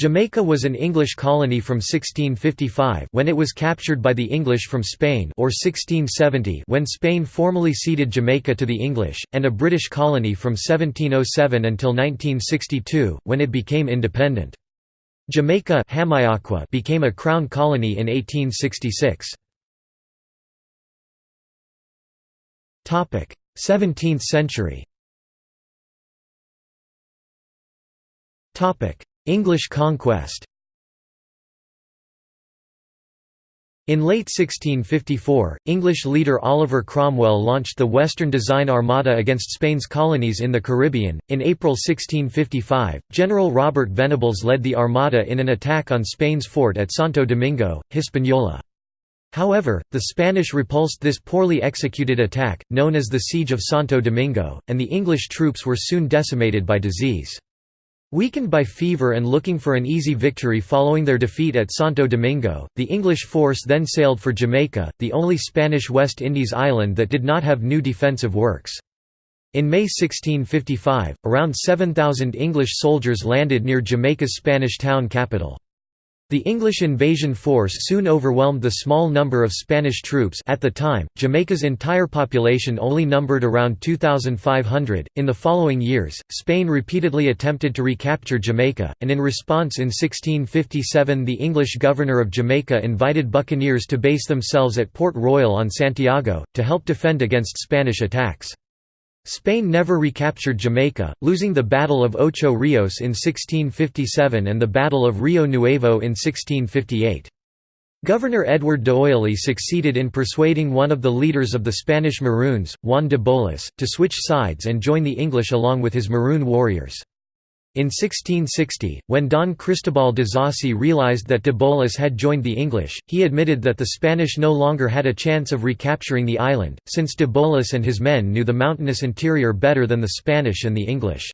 Jamaica was an English colony from 1655 when it was captured by the English from Spain or 1670 when Spain formally ceded Jamaica to the English, and a British colony from 1707 until 1962, when it became independent. Jamaica became a crown colony in 1866. 17th century English conquest In late 1654, English leader Oliver Cromwell launched the Western Design Armada against Spain's colonies in the Caribbean. In April 1655, General Robert Venables led the Armada in an attack on Spain's fort at Santo Domingo, Hispaniola. However, the Spanish repulsed this poorly executed attack, known as the Siege of Santo Domingo, and the English troops were soon decimated by disease. Weakened by fever and looking for an easy victory following their defeat at Santo Domingo, the English force then sailed for Jamaica, the only Spanish West Indies island that did not have new defensive works. In May 1655, around 7,000 English soldiers landed near Jamaica's Spanish town capital. The English invasion force soon overwhelmed the small number of Spanish troops at the time, Jamaica's entire population only numbered around 2,500. In the following years, Spain repeatedly attempted to recapture Jamaica, and in response in 1657 the English governor of Jamaica invited buccaneers to base themselves at Port Royal on Santiago, to help defend against Spanish attacks. Spain never recaptured Jamaica, losing the Battle of Ocho Rios in 1657 and the Battle of Rio Nuevo in 1658. Governor Edward D'Oyley succeeded in persuading one of the leaders of the Spanish Maroons, Juan de Bolas, to switch sides and join the English along with his Maroon warriors. In 1660, when Don Cristobal de Ysassi realized that de Bolas had joined the English, he admitted that the Spanish no longer had a chance of recapturing the island, since de Bolas and his men knew the mountainous interior better than the Spanish and the English.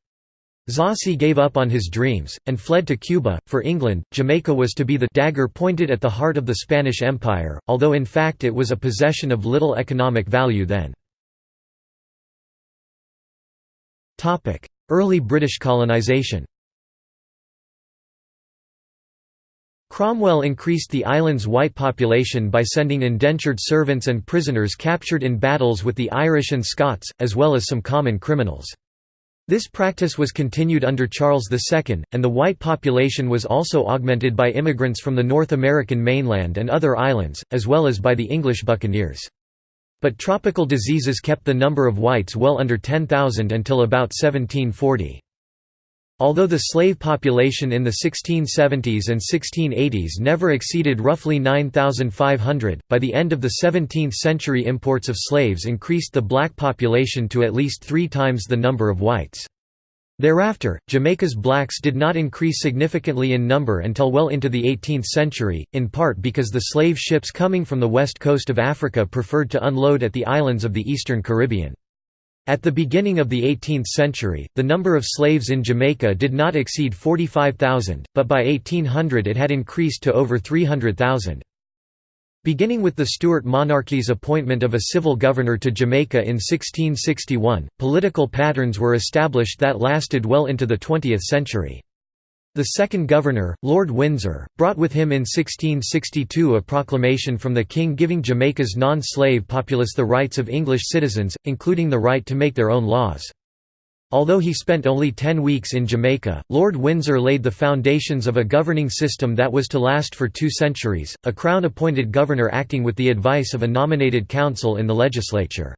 Ysassi gave up on his dreams, and fled to Cuba. For England, Jamaica was to be the dagger pointed at the heart of the Spanish Empire, although in fact it was a possession of little economic value then. Early British colonisation Cromwell increased the island's white population by sending indentured servants and prisoners captured in battles with the Irish and Scots, as well as some common criminals. This practice was continued under Charles II, and the white population was also augmented by immigrants from the North American mainland and other islands, as well as by the English buccaneers. But tropical diseases kept the number of whites well under 10,000 until about 1740. Although the slave population in the 1670s and 1680s never exceeded roughly 9,500, by the end of the 17th century imports of slaves increased the black population to at least three times the number of whites. Thereafter, Jamaica's blacks did not increase significantly in number until well into the 18th century, in part because the slave ships coming from the west coast of Africa preferred to unload at the islands of the eastern Caribbean. At the beginning of the 18th century, the number of slaves in Jamaica did not exceed 45,000, but by 1800 it had increased to over 300,000. Beginning with the Stuart monarchy's appointment of a civil governor to Jamaica in 1661, political patterns were established that lasted well into the 20th century. The second governor, Lord Windsor, brought with him in 1662 a proclamation from the king giving Jamaica's non-slave populace the rights of English citizens, including the right to make their own laws. Although he spent only ten weeks in Jamaica, Lord Windsor laid the foundations of a governing system that was to last for two centuries, a Crown-appointed governor acting with the advice of a nominated council in the legislature.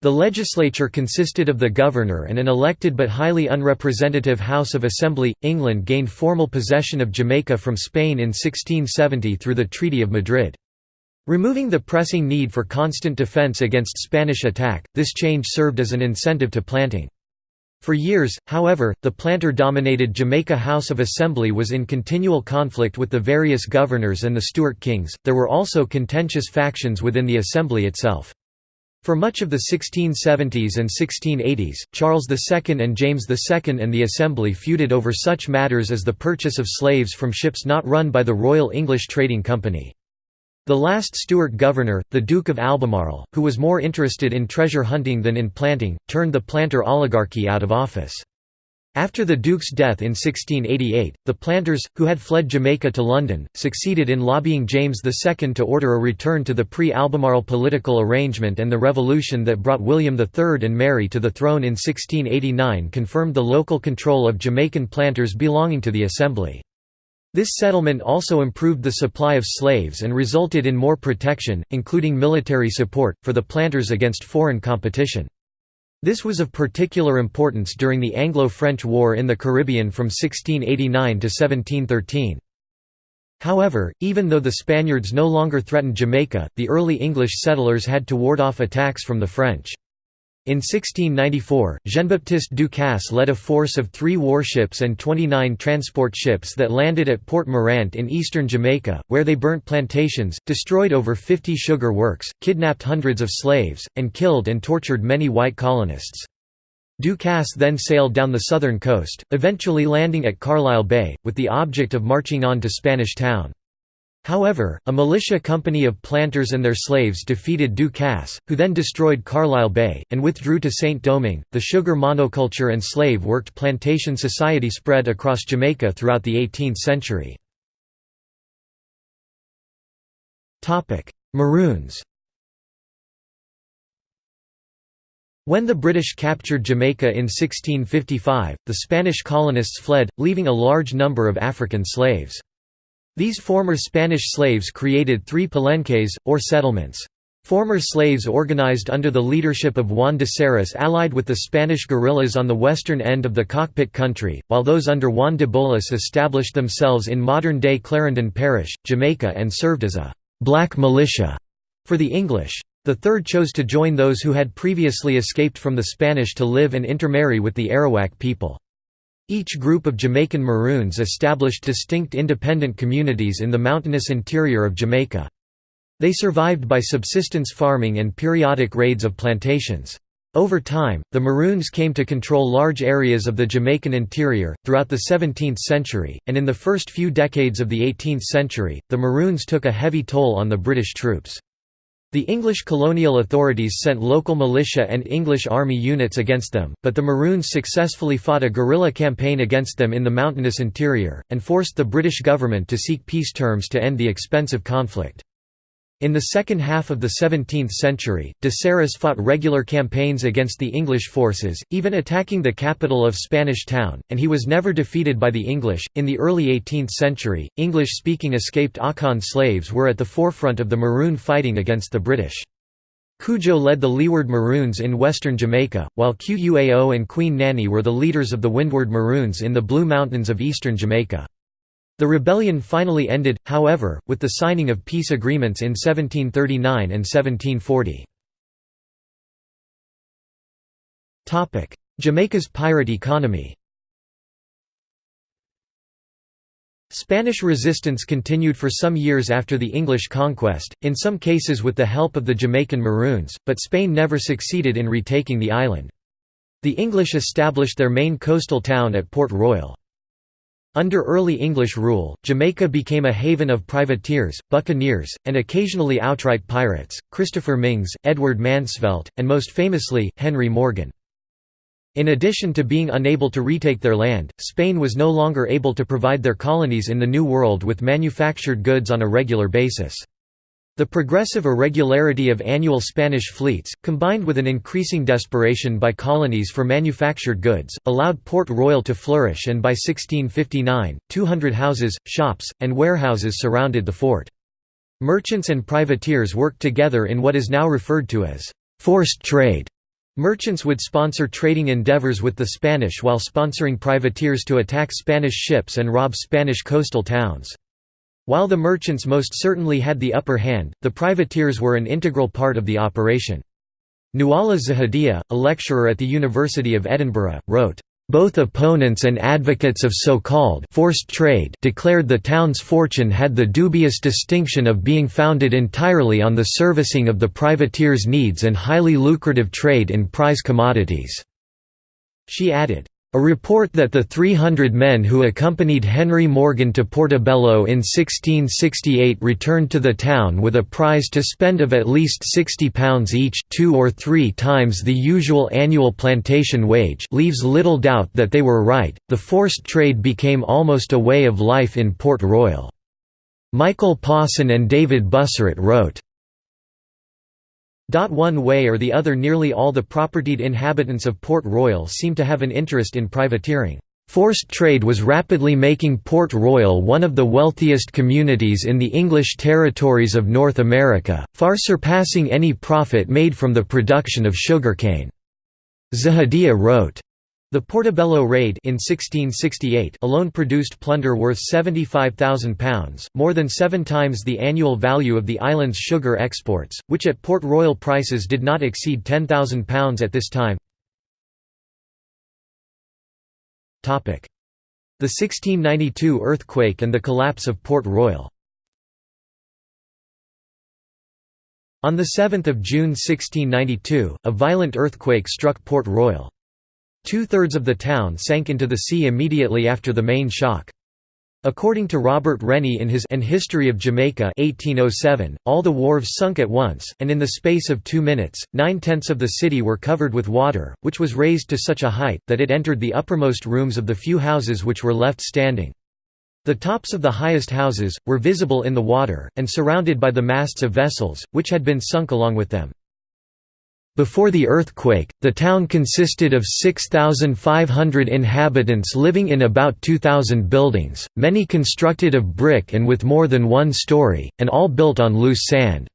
The legislature consisted of the governor and an elected but highly unrepresentative House of Assembly. England gained formal possession of Jamaica from Spain in 1670 through the Treaty of Madrid. Removing the pressing need for constant defence against Spanish attack, this change served as an incentive to planting. For years, however, the planter-dominated Jamaica House of Assembly was in continual conflict with the various governors and the Stuart kings. There were also contentious factions within the Assembly itself. For much of the 1670s and 1680s, Charles II and James II and the Assembly feuded over such matters as the purchase of slaves from ships not run by the Royal English Trading Company. The last Stuart governor, the Duke of Albemarle, who was more interested in treasure hunting than in planting, turned the planter oligarchy out of office. After the Duke's death in 1688, the planters, who had fled Jamaica to London, succeeded in lobbying James II to order a return to the pre-Albemarle political arrangement and the revolution that brought William III and Mary to the throne in 1689 confirmed the local control of Jamaican planters belonging to the Assembly. This settlement also improved the supply of slaves and resulted in more protection, including military support, for the planters against foreign competition. This was of particular importance during the Anglo-French War in the Caribbean from 1689 to 1713. However, even though the Spaniards no longer threatened Jamaica, the early English settlers had to ward off attacks from the French. In 1694, Jean-Baptiste Ducasse led a force of three warships and 29 transport ships that landed at Port Morant in eastern Jamaica, where they burnt plantations, destroyed over 50 sugar works, kidnapped hundreds of slaves, and killed and tortured many white colonists. Ducasse then sailed down the southern coast, eventually landing at Carlisle Bay, with the object of marching on to Spanish Town. However, a militia company of planters and their slaves defeated Ducasse, who then destroyed Carlisle Bay, and withdrew to Saint-Domingue. The sugar monoculture and slave worked plantation society spread across Jamaica throughout the 18th century. Maroons When the British captured Jamaica in 1655, the Spanish colonists fled, leaving a large number of African slaves. These former Spanish slaves created three palenques, or settlements. Former slaves organized under the leadership of Juan de Serras allied with the Spanish guerrillas on the western end of the cockpit country, while those under Juan de Bolas established themselves in modern-day Clarendon Parish, Jamaica and served as a «black militia» for the English. The third chose to join those who had previously escaped from the Spanish to live and intermarry with the Arawak people. Each group of Jamaican Maroons established distinct independent communities in the mountainous interior of Jamaica. They survived by subsistence farming and periodic raids of plantations. Over time, the Maroons came to control large areas of the Jamaican interior. Throughout the 17th century, and in the first few decades of the 18th century, the Maroons took a heavy toll on the British troops. The English colonial authorities sent local militia and English army units against them, but the Maroons successfully fought a guerrilla campaign against them in the mountainous interior, and forced the British government to seek peace terms to end the expensive conflict. In the second half of the 17th century, de Serras fought regular campaigns against the English forces, even attacking the capital of Spanish Town, and he was never defeated by the English. In the early 18th century, English speaking escaped Akan slaves were at the forefront of the Maroon fighting against the British. Cudjoe led the Leeward Maroons in western Jamaica, while Quao and Queen Nanny were the leaders of the Windward Maroons in the Blue Mountains of eastern Jamaica. The rebellion finally ended, however, with the signing of peace agreements in 1739 and 1740. Jamaica's pirate economy Spanish resistance continued for some years after the English conquest, in some cases with the help of the Jamaican Maroons, but Spain never succeeded in retaking the island. The English established their main coastal town at Port Royal. Under early English rule, Jamaica became a haven of privateers, buccaneers, and occasionally outright pirates, Christopher Myngs, Edward Mansvelt, and most famously, Henry Morgan. In addition to being unable to retake their land, Spain was no longer able to provide their colonies in the New World with manufactured goods on a regular basis. The progressive irregularity of annual Spanish fleets, combined with an increasing desperation by colonies for manufactured goods, allowed Port Royal to flourish and by 1659, 200 houses, shops, and warehouses surrounded the fort. Merchants and privateers worked together in what is now referred to as forced trade. Merchants would sponsor trading endeavors with the Spanish while sponsoring privateers to attack Spanish ships and rob Spanish coastal towns. While the merchants most certainly had the upper hand, the privateers were an integral part of the operation. Nuala Zahedieh, a lecturer at the University of Edinburgh, wrote, "...both opponents and advocates of so-called forced trade declared the town's fortune had the dubious distinction of being founded entirely on the servicing of the privateers' needs and highly lucrative trade in prize commodities." She added, A report that the 300 men who accompanied Henry Morgan to Portobello in 1668 returned to the town with a prize to spend of at least £60 each two or three times the usual annual plantation wage leaves little doubt that they were right. The forced trade became almost a way of life in Port Royal. Michael Pawson and David Buisseret wrote, one way or the other nearly all the propertied inhabitants of Port Royal seem to have an interest in privateering. Forced trade was rapidly making Port Royal one of the wealthiest communities in the English territories of North America, far surpassing any profit made from the production of sugarcane. Zahedieh wrote, the Portobello Raid in 1668 alone produced plunder worth £75,000, more than seven times the annual value of the island's sugar exports, which at Port Royal prices did not exceed £10,000 at this time. The 1692 earthquake and the collapse of Port Royal On 7 June 1692, a violent earthquake struck Port Royal. Two-thirds of the town sank into the sea immediately after the main shock. According to Robert Renny in his An History of Jamaica 1807, all the wharves sunk at once, and in the space of two minutes, nine-tenths of the city were covered with water, which was raised to such a height, that it entered the uppermost rooms of the few houses which were left standing. The tops of the highest houses, were visible in the water, and surrounded by the masts of vessels, which had been sunk along with them. Before the earthquake, the town consisted of 6,500 inhabitants living in about 2,000 buildings, many constructed of brick and with more than one story, and all built on loose sand.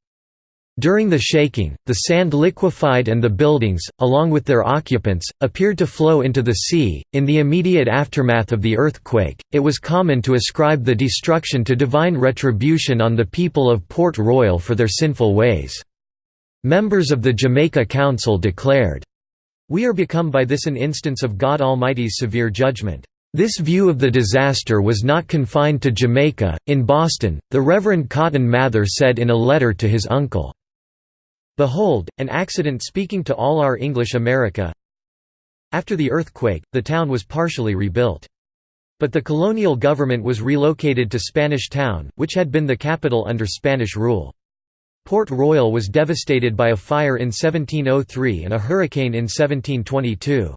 During the shaking, the sand liquefied and the buildings, along with their occupants, appeared to flow into the sea. In the immediate aftermath of the earthquake, it was common to ascribe the destruction to divine retribution on the people of Port Royal for their sinful ways. Members of the Jamaica Council declared, We are become by this an instance of God Almighty's severe judgment. This view of the disaster was not confined to Jamaica. In Boston, the Reverend Cotton Mather said in a letter to his uncle, Behold, an accident speaking to all our English America. After the earthquake, the town was partially rebuilt. But the colonial government was relocated to Spanish Town, which had been the capital under Spanish rule. Port Royal was devastated by a fire in 1703 and a hurricane in 1722.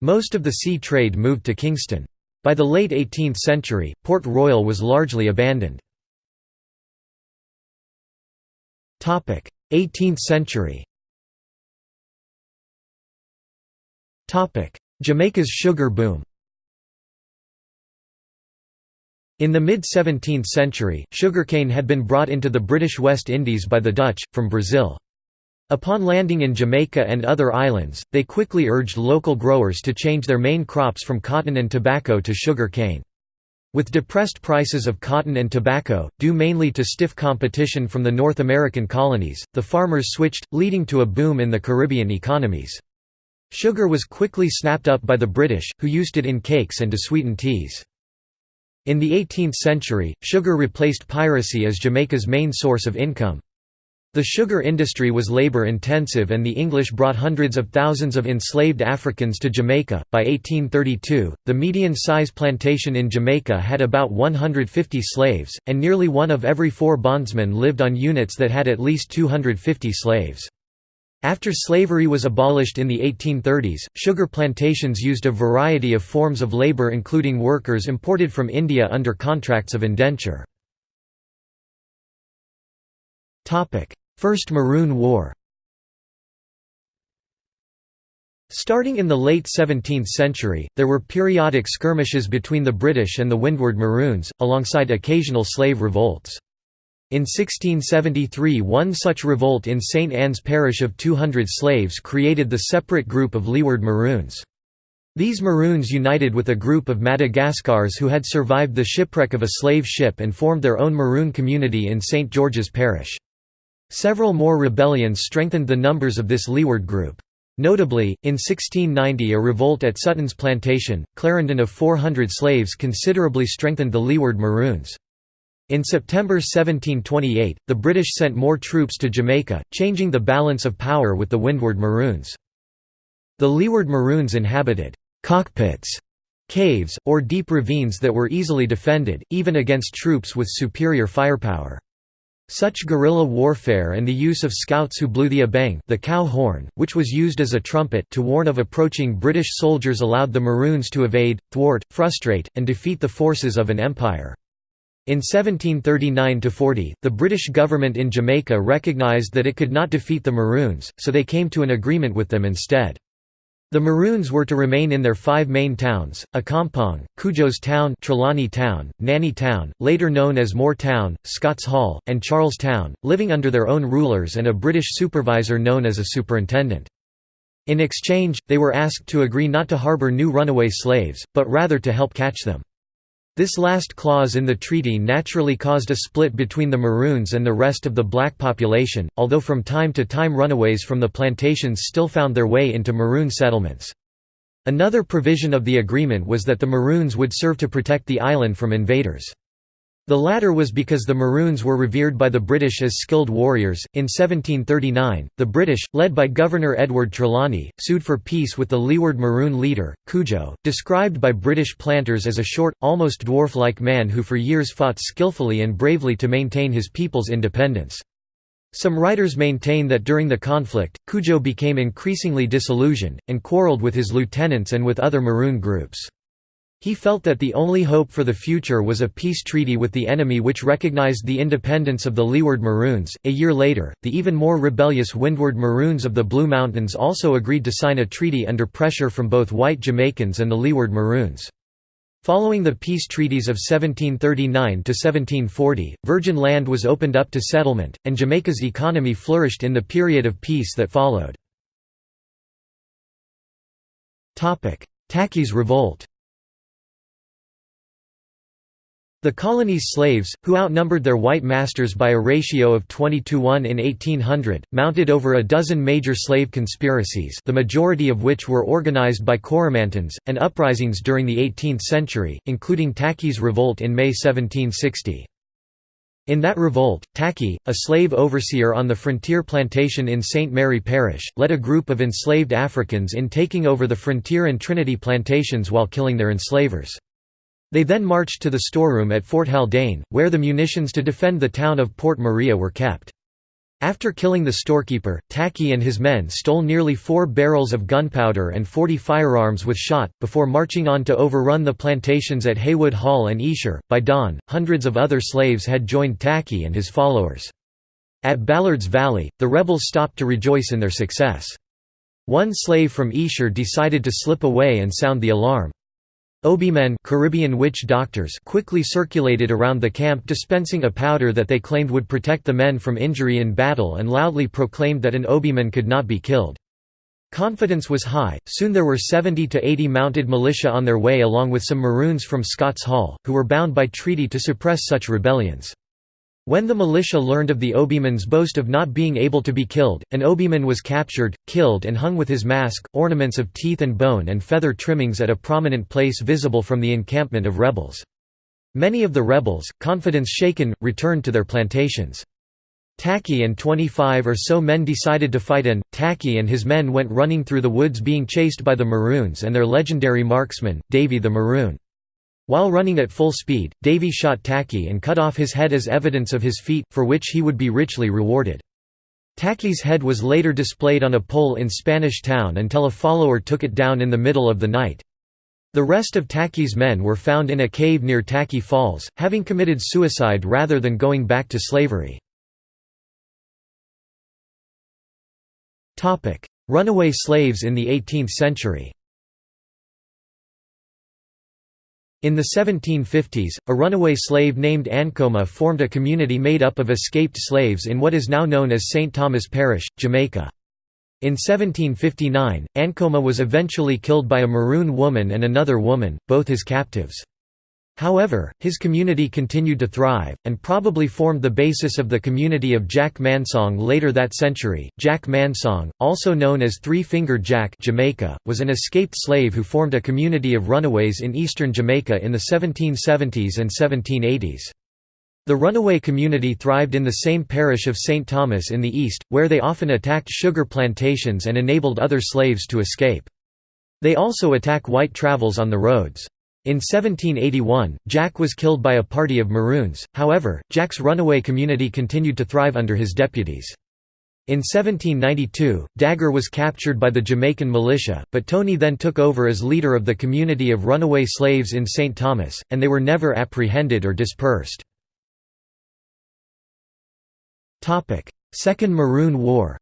Most of the sea trade moved to Kingston. By the late 18th century, Port Royal was largely abandoned. 18th century Jamaica's sugar boom In the mid-17th century, sugarcane had been brought into the British West Indies by the Dutch, from Brazil. Upon landing in Jamaica and other islands, they quickly urged local growers to change their main crops from cotton and tobacco to sugar cane. With depressed prices of cotton and tobacco, due mainly to stiff competition from the North American colonies, the farmers switched, leading to a boom in the Caribbean economies. Sugar was quickly snapped up by the British, who used it in cakes and to sweeten teas. In the 18th century, sugar replaced piracy as Jamaica's main source of income. The sugar industry was labor-intensive and the English brought hundreds of thousands of enslaved Africans to Jamaica. By 1832, the median size plantation in Jamaica had about 150 slaves, and nearly one of every four bondsmen lived on units that had at least 250 slaves. After slavery was abolished in the 1830s, sugar plantations used a variety of forms of labor including workers imported from India under contracts of indenture. First Maroon War Starting in the late 17th century, there were periodic skirmishes between the British and the Windward Maroons, alongside occasional slave revolts. In 1673 one such revolt in St Anne's parish of 200 slaves created the separate group of Leeward Maroons. These Maroons united with a group of Madagascars who had survived the shipwreck of a slave ship and formed their own Maroon community in St George's Parish. Several more rebellions strengthened the numbers of this Leeward group. Notably, in 1690 a revolt at Sutton's plantation, Clarendon of 400 slaves considerably strengthened the Leeward Maroons. In September 1728, the British sent more troops to Jamaica, changing the balance of power with the Windward Maroons. The Leeward Maroons inhabited cockpits, caves, or deep ravines that were easily defended, even against troops with superior firepower. Such guerrilla warfare and the use of scouts who blew the abeng the cow horn, which was used as a trumpet to warn of approaching British soldiers allowed the Maroons to evade, thwart, frustrate, and defeat the forces of an empire. In 1739–40, the British government in Jamaica recognised that it could not defeat the Maroons, so they came to an agreement with them instead. The Maroons were to remain in their five main towns, Accompong, Cudjoe's Town Trelawny Town, Nanny Town, later known as Moore Town, Scots Hall, and Charles Town, living under their own rulers and a British supervisor known as a superintendent. In exchange, they were asked to agree not to harbour new runaway slaves, but rather to help catch them. This last clause in the treaty naturally caused a split between the Maroons and the rest of the black population, although from time to time runaways from the plantations still found their way into Maroon settlements. Another provision of the agreement was that the Maroons would serve to protect the island from invaders. The latter was because the Maroons were revered by the British as skilled warriors. In 1739, the British, led by Governor Edward Trelawny, sued for peace with the Leeward Maroon leader, Cudjoe, described by British planters as a short, almost dwarf like man who for years fought skillfully and bravely to maintain his people's independence. Some writers maintain that during the conflict, Cudjoe became increasingly disillusioned, and quarrelled with his lieutenants and with other Maroon groups. He felt that the only hope for the future was a peace treaty with the enemy which recognized the independence of the Leeward Maroons. A year later, the even more rebellious Windward Maroons of the Blue Mountains also agreed to sign a treaty under pressure from both white Jamaicans and the Leeward Maroons. Following the peace treaties of 1739 to 1740, virgin land was opened up to settlement, and Jamaica's economy flourished in the period of peace that followed. Tacky's Revolt The colony's slaves, who outnumbered their white masters by a ratio of 20 to 1 in 1800, mounted over a dozen major slave conspiracies the majority of which were organized by Coromantins, and uprisings during the 18th century, including Tacky's Revolt in May 1760. In that revolt, Tacky, a slave overseer on the frontier plantation in St. Mary Parish, led a group of enslaved Africans in taking over the Frontier and Trinity plantations while killing their enslavers. They then marched to the storeroom at Fort Haldane, where the munitions to defend the town of Port Maria were kept. After killing the storekeeper, Tacky and his men stole nearly four barrels of gunpowder and 40 firearms with shot, before marching on to overrun the plantations at Haywood Hall and Esher. By dawn, hundreds of other slaves had joined Tacky and his followers. At Ballard's Valley, the rebels stopped to rejoice in their success. One slave from Esher decided to slip away and sound the alarm. Obeah-men Caribbean witch doctors quickly circulated around the camp dispensing a powder that they claimed would protect the men from injury in battle and loudly proclaimed that an Obeah-man could not be killed. Confidence was high, soon there were 70 to 80 mounted militia on their way along with some Maroons from Scots Hall, who were bound by treaty to suppress such rebellions. When the militia learned of the Obeah-man's boast of not being able to be killed, an Obeah-man was captured, killed and hung with his mask, ornaments of teeth and bone and feather trimmings at a prominent place visible from the encampment of rebels. Many of the rebels, confidence shaken, returned to their plantations. Tacky and 25 or so men decided to fight and, Tacky and his men went running through the woods being chased by the Maroons and their legendary marksman, Davy the Maroon. While running at full speed, Davy shot Tacky and cut off his head as evidence of his feat, for which he would be richly rewarded. Tacky's head was later displayed on a pole in Spanish Town until a follower took it down in the middle of the night. The rest of Tacky's men were found in a cave near Tacky Falls, having committed suicide rather than going back to slavery. Runaway slaves in the 18th century In the 1750s, a runaway slave named Ancoma formed a community made up of escaped slaves in what is now known as St. Thomas Parish, Jamaica. In 1759, Ancoma was eventually killed by a Maroon woman and another woman, both his captives. However, his community continued to thrive, and probably formed the basis of the community of Jack Mansong later that century. Jack Mansong, also known as Three Fingered Jack Jamaica, was an escaped slave who formed a community of runaways in eastern Jamaica in the 1770s and 1780s. The runaway community thrived in the same parish of St. Thomas in the east, where they often attacked sugar plantations and enabled other slaves to escape. They also attack white travels on the roads. In 1781, Jack was killed by a party of Maroons, however, Jack's runaway community continued to thrive under his deputies. In 1792, Dagger was captured by the Jamaican militia, but Tony then took over as leader of the community of runaway slaves in St. Thomas, and they were never apprehended or dispersed. Second Maroon War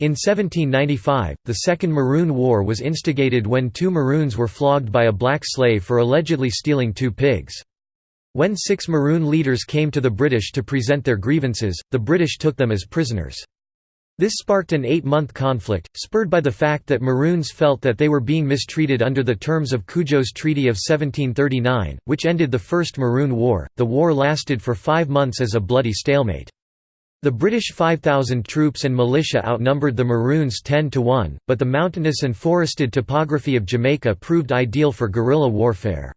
In 1795, the Second Maroon War was instigated when two Maroons were flogged by a black slave for allegedly stealing two pigs. When six Maroon leaders came to the British to present their grievances, the British took them as prisoners. This sparked an eight-month conflict, spurred by the fact that Maroons felt that they were being mistreated under the terms of Cudjoe's Treaty of 1739, which ended the First Maroon War. The war lasted for five months as a bloody stalemate. The British 5,000 troops and militia outnumbered the Maroons 10 to 1, but the mountainous and forested topography of Jamaica proved ideal for guerrilla warfare.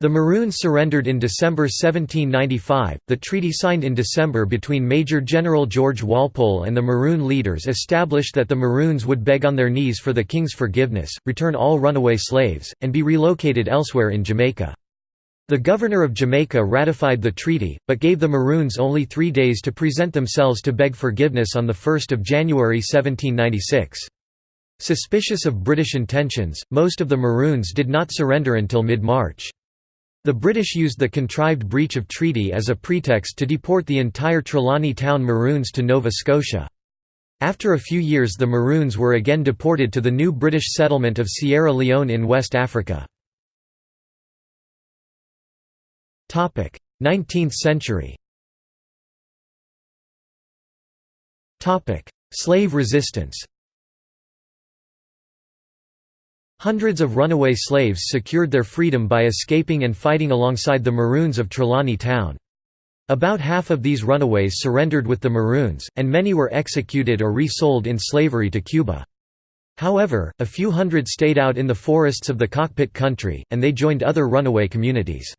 The Maroons surrendered in December 1795. The treaty signed in December between Major General George Walpole and the Maroon leaders established that the Maroons would beg on their knees for the king's forgiveness, return all runaway slaves, and be relocated elsewhere in Jamaica. The governor of Jamaica ratified the treaty, but gave the Maroons only three days to present themselves to beg forgiveness on 1 January 1796. Suspicious of British intentions, most of the Maroons did not surrender until mid-March. The British used the contrived breach of treaty as a pretext to deport the entire Trelawny Town Maroons to Nova Scotia. After a few years the Maroons were again deported to the new British settlement of Sierra Leone in West Africa. 19th century Slave resistance Hundreds of runaway slaves secured their freedom by escaping and fighting alongside the Maroons of Trelawny Town. About half of these runaways surrendered with the Maroons, and many were executed or resold in slavery to Cuba. However, a few hundred stayed out in the forests of the cockpit country, and they joined other runaway communities.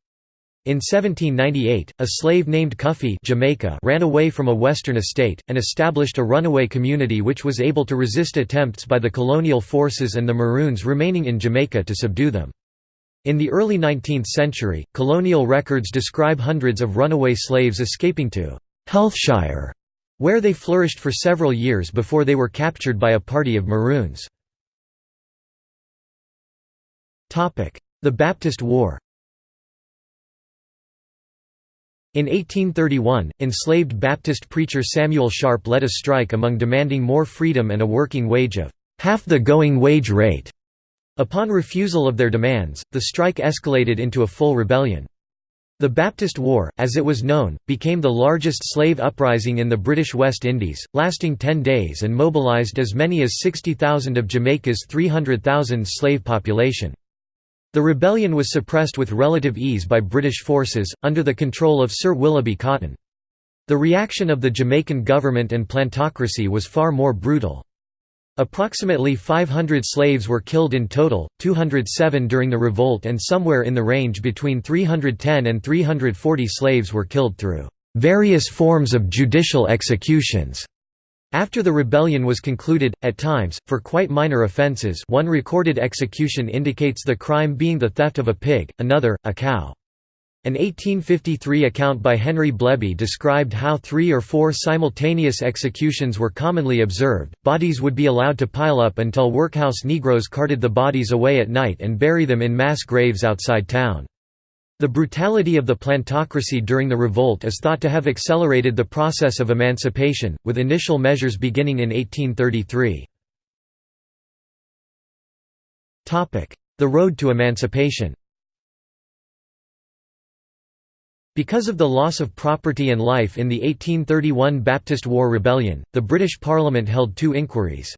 In 1798, a slave named Cuffy Jamaica ran away from a western estate, and established a runaway community which was able to resist attempts by the colonial forces and the Maroons remaining in Jamaica to subdue them. In the early 19th century, colonial records describe hundreds of runaway slaves escaping to Hellshire, where they flourished for several years before they were captured by a party of Maroons. The Baptist War In 1831, enslaved Baptist preacher Samuel Sharpe led a strike among demanding more freedom and a working wage of half the going wage rate. Upon refusal of their demands, the strike escalated into a full rebellion. The Baptist War, as it was known, became the largest slave uprising in the British West Indies, lasting ten days and mobilised as many as 60,000 of Jamaica's 300,000 slave population. The rebellion was suppressed with relative ease by British forces, under the control of Sir Willoughby Cotton. The reaction of the Jamaican government and plantocracy was far more brutal. Approximately 500 slaves were killed in total, 207 during the revolt and somewhere in the range between 310 and 340 slaves were killed through various forms of judicial executions. After the rebellion was concluded, at times, for quite minor offences one recorded execution indicates the crime being the theft of a pig, another, a cow. An 1853 account by Henry Bleby described how three or four simultaneous executions were commonly observed. Bodies would be allowed to pile up until workhouse Negroes carted the bodies away at night and bury them in mass graves outside town. The brutality of the plantocracy during the revolt is thought to have accelerated the process of emancipation, with initial measures beginning in 1833. The road to emancipation Because of the loss of property and life in the 1831 Baptist War Rebellion, the British Parliament held two inquiries.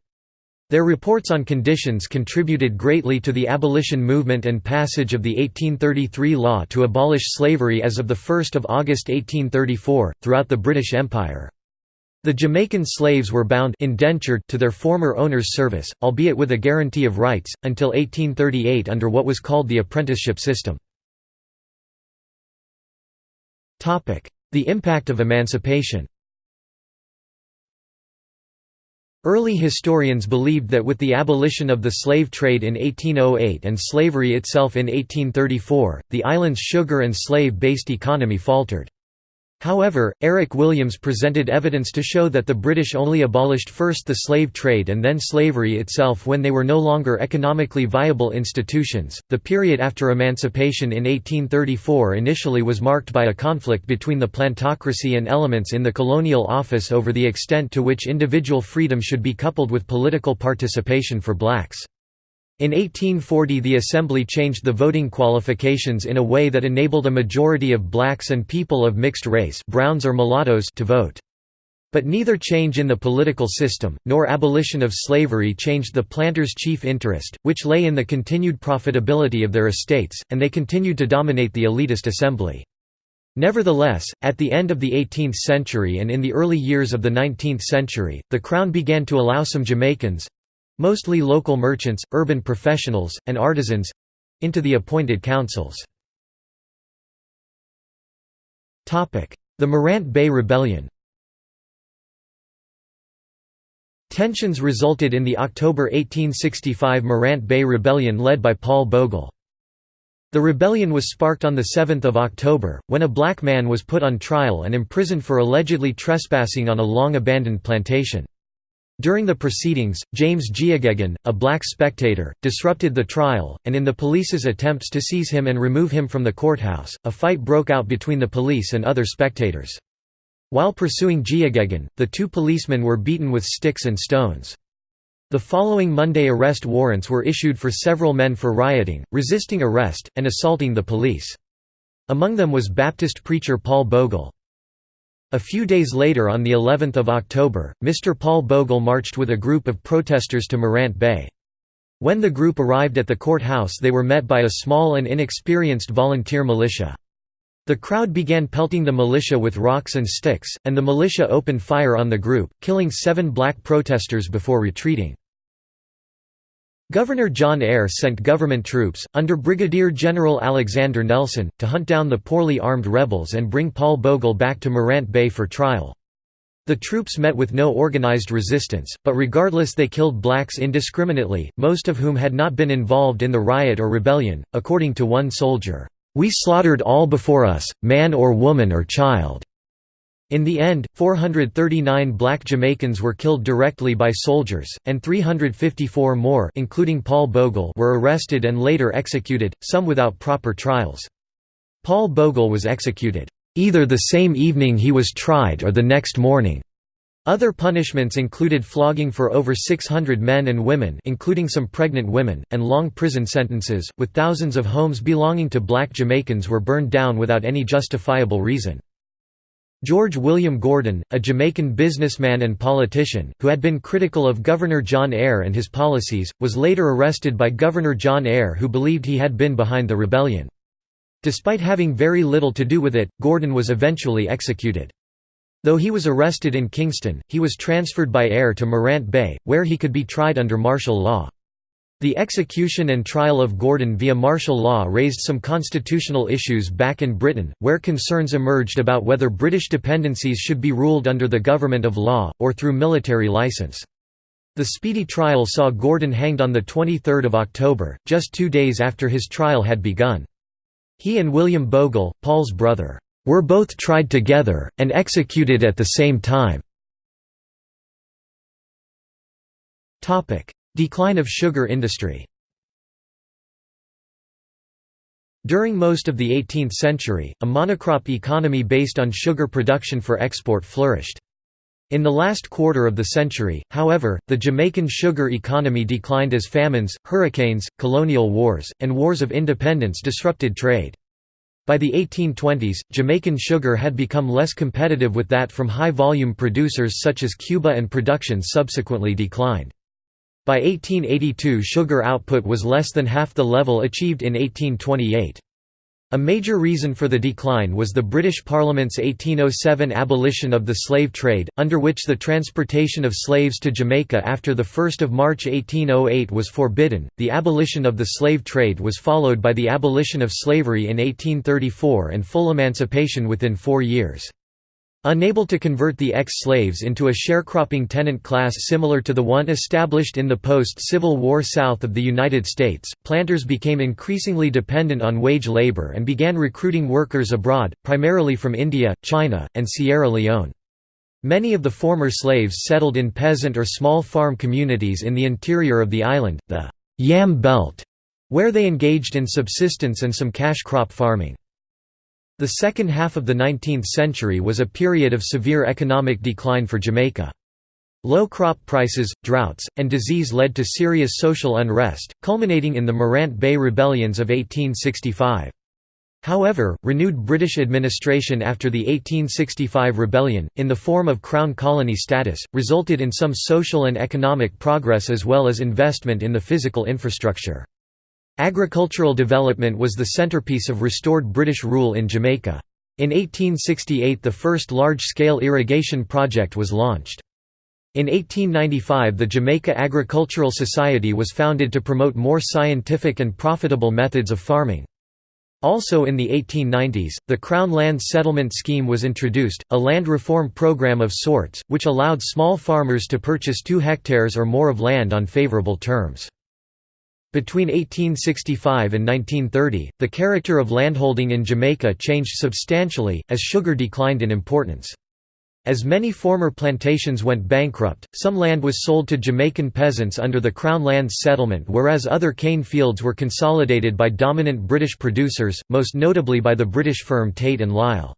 Their reports on conditions contributed greatly to the abolition movement and passage of the 1833 law to abolish slavery as of 1 August 1834, throughout the British Empire. The Jamaican slaves were bound indentured to their former owner's service, albeit with a guarantee of rights, until 1838 under what was called the apprenticeship system. The impact of emancipation Early historians believed that with the abolition of the slave trade in 1808 and slavery itself in 1834, the island's sugar and slave-based economy faltered. However, Eric Williams presented evidence to show that the British only abolished first the slave trade and then slavery itself when they were no longer economically viable institutions. The period after emancipation in 1834 initially was marked by a conflict between the plantocracy and elements in the colonial office over the extent to which individual freedom should be coupled with political participation for blacks. In 1840 the Assembly changed the voting qualifications in a way that enabled a majority of blacks and people of mixed race browns or mulattoes to vote. But neither change in the political system, nor abolition of slavery changed the planters' chief interest, which lay in the continued profitability of their estates, and they continued to dominate the elitist assembly. Nevertheless, at the end of the 18th century and in the early years of the 19th century, the Crown began to allow some Jamaicans, mostly local merchants, urban professionals, and artisans—into the appointed councils. The Morant Bay Rebellion Tensions resulted in the October 1865 Morant Bay Rebellion led by Paul Bogle. The rebellion was sparked on 7 October, when a black man was put on trial and imprisoned for allegedly trespassing on a long-abandoned plantation. During the proceedings, James Geoghegan, a black spectator, disrupted the trial, and in the police's attempts to seize him and remove him from the courthouse, a fight broke out between the police and other spectators. While pursuing Geoghegan, the two policemen were beaten with sticks and stones. The following Monday arrest warrants were issued for several men for rioting, resisting arrest, and assaulting the police. Among them was Baptist preacher Paul Bogle. A few days later on the 11th of October, Mr. Paul Bogle marched with a group of protesters to Morant Bay. When the group arrived at the courthouse they were met by a small and inexperienced volunteer militia. The crowd began pelting the militia with rocks and sticks, and the militia opened fire on the group, killing seven black protesters before retreating. Governor John Eyre sent government troops, under Brigadier General Alexander Nelson, to hunt down the poorly armed rebels and bring Paul Bogle back to Morant Bay for trial. The troops met with no organized resistance, but regardless they killed blacks indiscriminately, most of whom had not been involved in the riot or rebellion, according to one soldier, "...we slaughtered all before us, man or woman or child." In the end, 439 black Jamaicans were killed directly by soldiers, and 354 more including Paul Bogle were arrested and later executed, some without proper trials. Paul Bogle was executed, "...either the same evening he was tried or the next morning." Other punishments included flogging for over 600 men and women including some pregnant women, and long prison sentences, with thousands of homes belonging to black Jamaicans were burned down without any justifiable reason. George William Gordon, a Jamaican businessman and politician, who had been critical of Governor John Eyre and his policies, was later arrested by Governor John Eyre who believed he had been behind the rebellion. Despite having very little to do with it, Gordon was eventually executed. Though he was arrested in Kingston, he was transferred by Eyre to Morant Bay, where he could be tried under martial law. The execution and trial of Gordon via martial law raised some constitutional issues back in Britain, where concerns emerged about whether British dependencies should be ruled under the government of law, or through military license. The speedy trial saw Gordon hanged on 23 October, just two days after his trial had begun. He and William Bogle, Paul's brother, "...were both tried together, and executed at the same time." Decline of sugar industry During most of the 18th century, a monocrop economy based on sugar production for export flourished. In the last quarter of the century, however, the Jamaican sugar economy declined as famines, hurricanes, colonial wars, and wars of independence disrupted trade. By the 1820s, Jamaican sugar had become less competitive with that from high-volume producers such as Cuba and production subsequently declined. By 1882 sugar output was less than half the level achieved in 1828. A major reason for the decline was the British Parliament's 1807 abolition of the slave trade, under which the transportation of slaves to Jamaica after 1 March 1808 was forbidden. The abolition of the slave trade was followed by the abolition of slavery in 1834 and full emancipation within four years. Unable to convert the ex-slaves into a sharecropping tenant class similar to the one established in the post-Civil War South of the United States, planters became increasingly dependent on wage labor and began recruiting workers abroad, primarily from India, China, and Sierra Leone. Many of the former slaves settled in peasant or small farm communities in the interior of the island, the Yam Belt, where they engaged in subsistence and some cash crop farming. The second half of the 19th century was a period of severe economic decline for Jamaica. Low crop prices, droughts, and disease led to serious social unrest, culminating in the Morant Bay Rebellions of 1865. However, renewed British administration after the 1865 rebellion, in the form of Crown colony status, resulted in some social and economic progress as well as investment in the physical infrastructure. Agricultural development was the centerpiece of restored British rule in Jamaica. In 1868 the first large-scale irrigation project was launched. In 1895 the Jamaica Agricultural Society was founded to promote more scientific and profitable methods of farming. Also in the 1890s, the Crown Land Settlement Scheme was introduced, a land reform program of sorts, which allowed small farmers to purchase 2 hectares or more of land on favorable terms. Between 1865 and 1930, the character of landholding in Jamaica changed substantially, as sugar declined in importance. As many former plantations went bankrupt, some land was sold to Jamaican peasants under the Crown Lands Settlement whereas other cane fields were consolidated by dominant British producers, most notably by the British firm Tate and Lyle.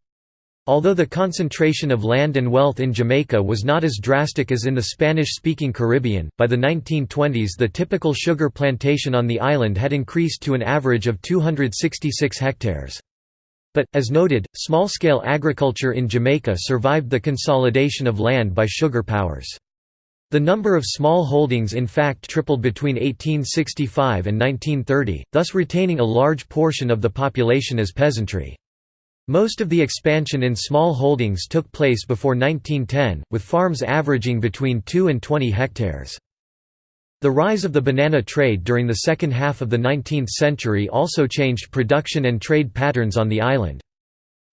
Although the concentration of land and wealth in Jamaica was not as drastic as in the Spanish-speaking Caribbean, by the 1920s the typical sugar plantation on the island had increased to an average of 266 hectares. But, as noted, small-scale agriculture in Jamaica survived the consolidation of land by sugar powers. The number of small holdings in fact tripled between 1865 and 1930, thus retaining a large portion of the population as peasantry. Most of the expansion in small holdings took place before 1910, with farms averaging between 2 and 20 hectares. The rise of the banana trade during the second half of the 19th century also changed production and trade patterns on the island.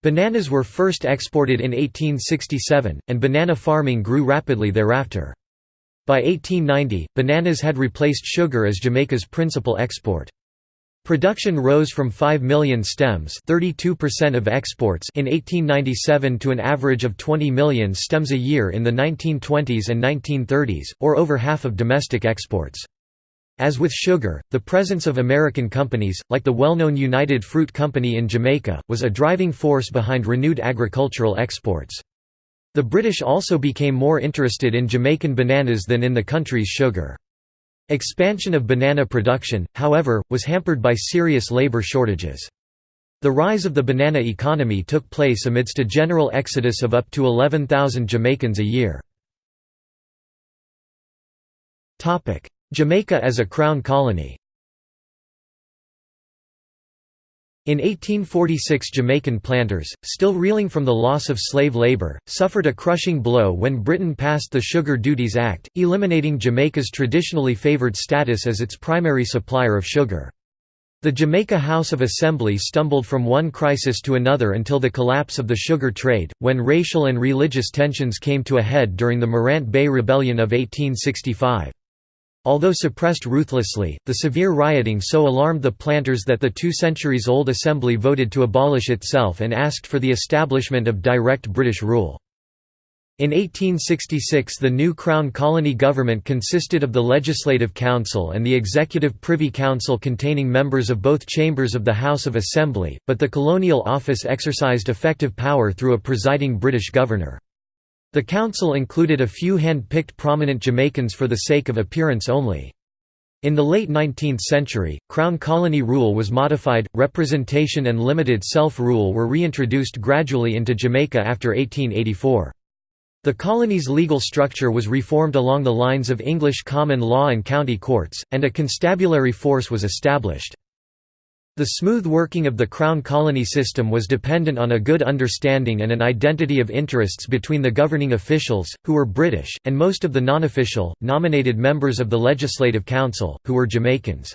Bananas were first exported in 1867, and banana farming grew rapidly thereafter. By 1890, bananas had replaced sugar as Jamaica's principal export. Production rose from 5 million stems 32% of exports in 1897 to an average of 20 million stems a year in the 1920s and 1930s, or over half of domestic exports. As with sugar, the presence of American companies, like the well-known United Fruit Company in Jamaica, was a driving force behind renewed agricultural exports. The British also became more interested in Jamaican bananas than in the country's sugar. Expansion of banana production, however, was hampered by serious labor shortages. The rise of the banana economy took place amidst a general exodus of up to 11,000 Jamaicans a year. Jamaica as a crown colony In 1846 Jamaican planters, still reeling from the loss of slave labor, suffered a crushing blow when Britain passed the Sugar Duties Act, eliminating Jamaica's traditionally favoured status as its primary supplier of sugar. The Jamaica House of Assembly stumbled from one crisis to another until the collapse of the sugar trade, when racial and religious tensions came to a head during the Morant Bay Rebellion of 1865. Although suppressed ruthlessly, the severe rioting so alarmed the planters that the two centuries-old assembly voted to abolish itself and asked for the establishment of direct British rule. In 1866 the new Crown Colony government consisted of the Legislative Council and the Executive Privy Council containing members of both chambers of the House of Assembly, but the Colonial Office exercised effective power through a presiding British governor. The council included a few hand-picked prominent Jamaicans for the sake of appearance only. In the late 19th century, Crown colony rule was modified, representation and limited self-rule were reintroduced gradually into Jamaica after 1884. The colony's legal structure was reformed along the lines of English common law and county courts, and a constabulary force was established. The smooth working of the Crown colony system was dependent on a good understanding and an identity of interests between the governing officials, who were British, and most of the non-official, nominated members of the Legislative Council, who were Jamaicans.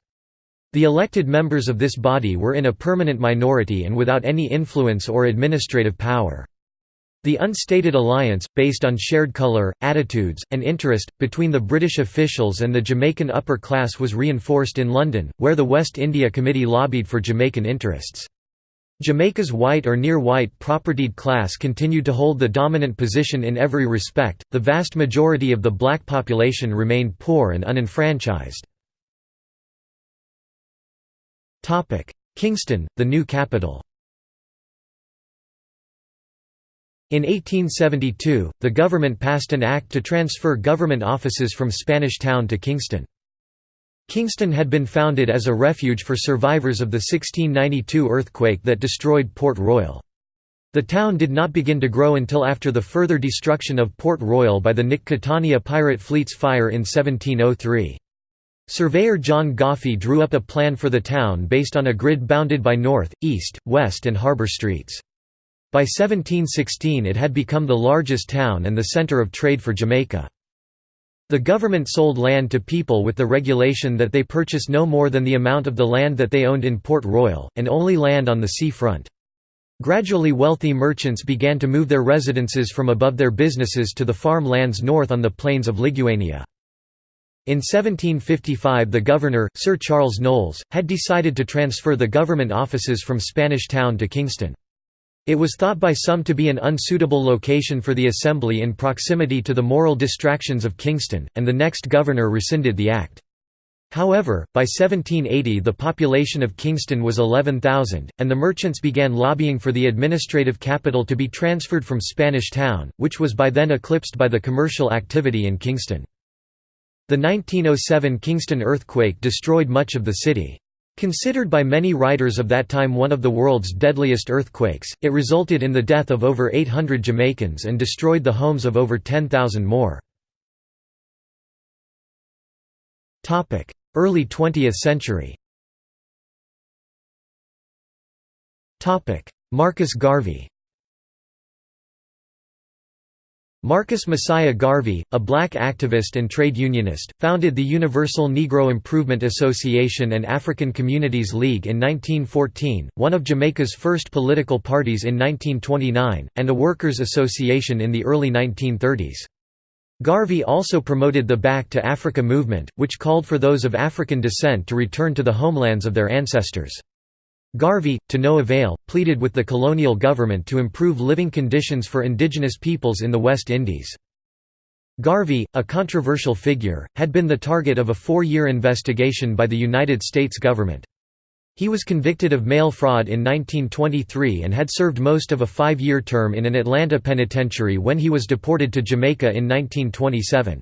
The elected members of this body were in a permanent minority and without any influence or administrative power. The unstated alliance, based on shared colour, attitudes, and interest, between the British officials and the Jamaican upper class was reinforced in London, where the West India Committee lobbied for Jamaican interests. Jamaica's white or near-white propertied class continued to hold the dominant position in every respect, the vast majority of the black population remained poor and unenfranchised. Kingston, the new capital In 1872, the government passed an act to transfer government offices from Spanish Town to Kingston. Kingston had been founded as a refuge for survivors of the 1692 earthquake that destroyed Port Royal. The town did not begin to grow until after the further destruction of Port Royal by the Nick pirate fleet's fire in 1703. Surveyor John Goffey drew up a plan for the town based on a grid bounded by north, east, west and harbour streets. By 1716 it had become the largest town and the centre of trade for Jamaica. The government sold land to people with the regulation that they purchase no more than the amount of the land that they owned in Port Royal, and only land on the sea front. Gradually wealthy merchants began to move their residences from above their businesses to the farm lands north on the plains of Liguanea. In 1755 the governor, Sir Charles Knowles, had decided to transfer the government offices from Spanish Town to Kingston. It was thought by some to be an unsuitable location for the assembly in proximity to the moral distractions of Kingston, and the next governor rescinded the act. However, by 1780 the population of Kingston was 11,000, and the merchants began lobbying for the administrative capital to be transferred from Spanish Town, which was by then eclipsed by the commercial activity in Kingston. The 1907 Kingston earthquake destroyed much of the city. Considered by many writers of that time one of the world's deadliest earthquakes, it resulted in the death of over 800 Jamaicans and destroyed the homes of over 10,000 more. Early 20th century. Marcus Garvey Marcus Messiah Garvey, a black activist and trade unionist, founded the Universal Negro Improvement Association and African Communities League in 1914, one of Jamaica's first political parties in 1929, and a workers' association in the early 1930s. Garvey also promoted the Back to Africa movement, which called for those of African descent to return to the homelands of their ancestors. Garvey, to no avail, pleaded with the colonial government to improve living conditions for indigenous peoples in the West Indies. Garvey, a controversial figure, had been the target of a four-year investigation by the United States government. He was convicted of mail fraud in 1923 and had served most of a five-year term in an Atlanta penitentiary when he was deported to Jamaica in 1927.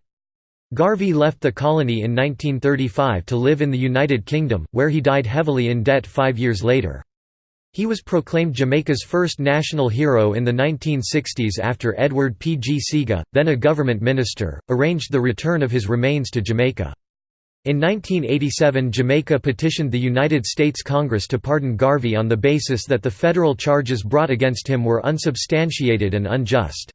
Garvey left the colony in 1935 to live in the United Kingdom, where he died heavily in debt five years later. He was proclaimed Jamaica's first national hero in the 1960s after Edward P. G. Seaga, then a government minister, arranged the return of his remains to Jamaica. In 1987 Jamaica petitioned the United States Congress to pardon Garvey on the basis that the federal charges brought against him were unsubstantiated and unjust.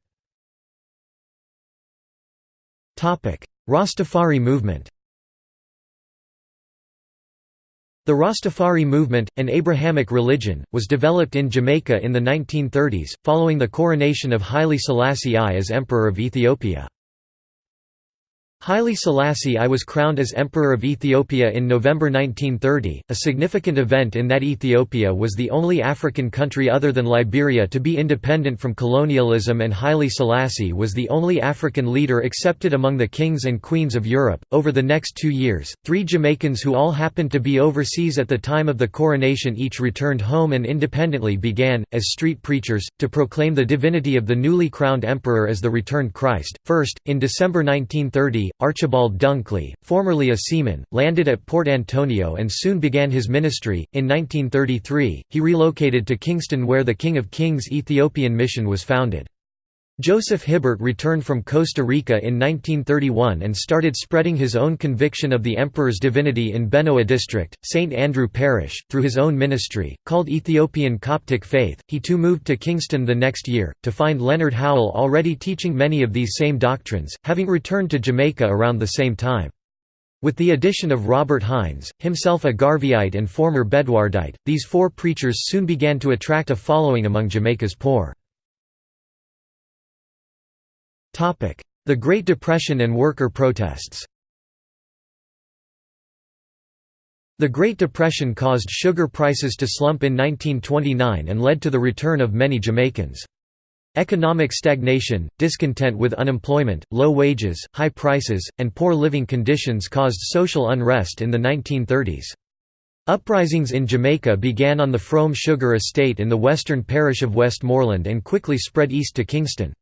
Rastafari movement The Rastafari movement, an Abrahamic religion, was developed in Jamaica in the 1930s, following the coronation of Haile Selassie I as Emperor of Ethiopia. Haile Selassie I was crowned as Emperor of Ethiopia in November 1930. A significant event in that Ethiopia was the only African country other than Liberia to be independent from colonialism, and Haile Selassie was the only African leader accepted among the kings and queens of Europe. Over the next two years, three Jamaicans who all happened to be overseas at the time of the coronation each returned home and independently began, as street preachers, to proclaim the divinity of the newly crowned emperor as the returned Christ. First, in December 1930, Archibald Dunkley, formerly a seaman, landed at Port Antonio and soon began his ministry. In 1933, he relocated to Kingston where the King of Kings Ethiopian Mission was founded. Joseph Hibbert returned from Costa Rica in 1931 and started spreading his own conviction of the emperor's divinity in Benoah district, St. Andrew Parish, through his own ministry, called Ethiopian Coptic Faith. He too moved to Kingston the next year, to find Leonard Howell already teaching many of these same doctrines, having returned to Jamaica around the same time. With the addition of Robert Hinds, himself a Garveyite and former Bedwardite, these four preachers soon began to attract a following among Jamaica's poor. The Great Depression and worker protests The Great Depression caused sugar prices to slump in 1929 and led to the return of many Jamaicans. Economic stagnation, discontent with unemployment, low wages, high prices, and poor living conditions caused social unrest in the 1930s. Uprisings in Jamaica began on the Frome Sugar Estate in the western parish of Westmoreland and quickly spread east to Kingston.